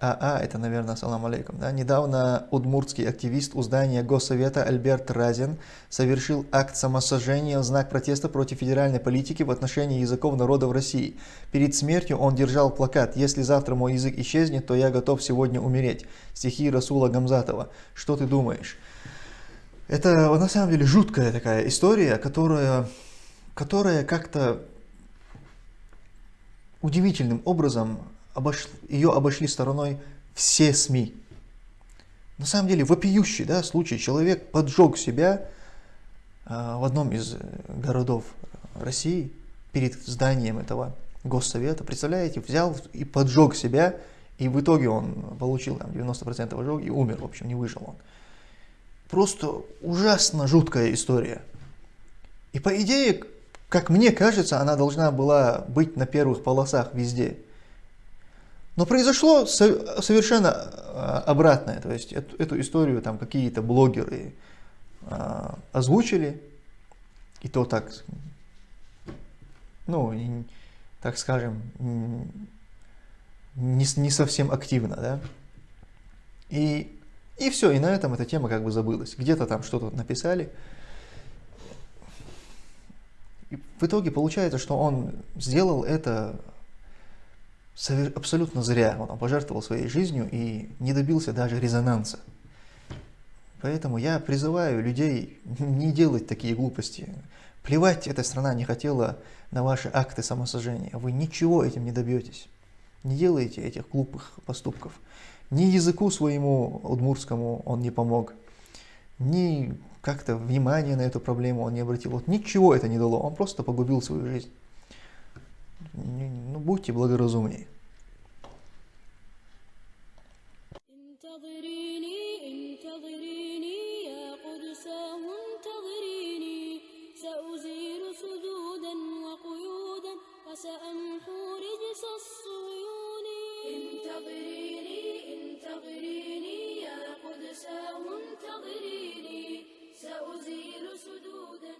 АА, это, наверное, салам алейкум. Да? Недавно удмуртский активист у здания Госсовета Альберт Разин совершил акт самосожжения в знак протеста против федеральной политики в отношении языков народов России. Перед смертью он держал плакат «Если завтра мой язык исчезнет, то я готов сегодня умереть». Стихи Расула Гамзатова. Что ты думаешь? Это на самом деле жуткая такая история, которая, которая как-то удивительным образом обош... ее обошли стороной все СМИ. На самом деле вопиющий да, случай. Человек поджег себя э, в одном из городов России перед зданием этого госсовета. Представляете, взял и поджег себя, и в итоге он получил там 90% ожог и умер, в общем, не выжил он. Просто ужасно жуткая история. И по идее, как мне кажется, она должна была быть на первых полосах везде. Но произошло совершенно а, обратное, то есть эту, эту историю там какие-то блогеры а, озвучили, и то так, ну, так скажем, не, не совсем активно, да. И, и все, и на этом эта тема как бы забылась. Где-то там что-то написали. И в итоге получается, что он сделал это абсолютно зря. Он пожертвовал своей жизнью и не добился даже резонанса. Поэтому я призываю людей не делать такие глупости. Плевать эта страна не хотела на ваши акты самосожжения. Вы ничего этим не добьетесь. Не делайте этих глупых поступков. Ни языку своему удмурскому он не помог, ни как-то внимание на эту проблему он не обратил. Вот ничего это не дало, он просто погубил свою жизнь. Ну, будьте благоразумнее. انتظريني انتظريني يا قدساه انتظريني. سأزيل سدودا وقيودا وسأمحو رجس الصيون انتظريني انتظريني يا قدساه انتظريني. سأزيل سدودا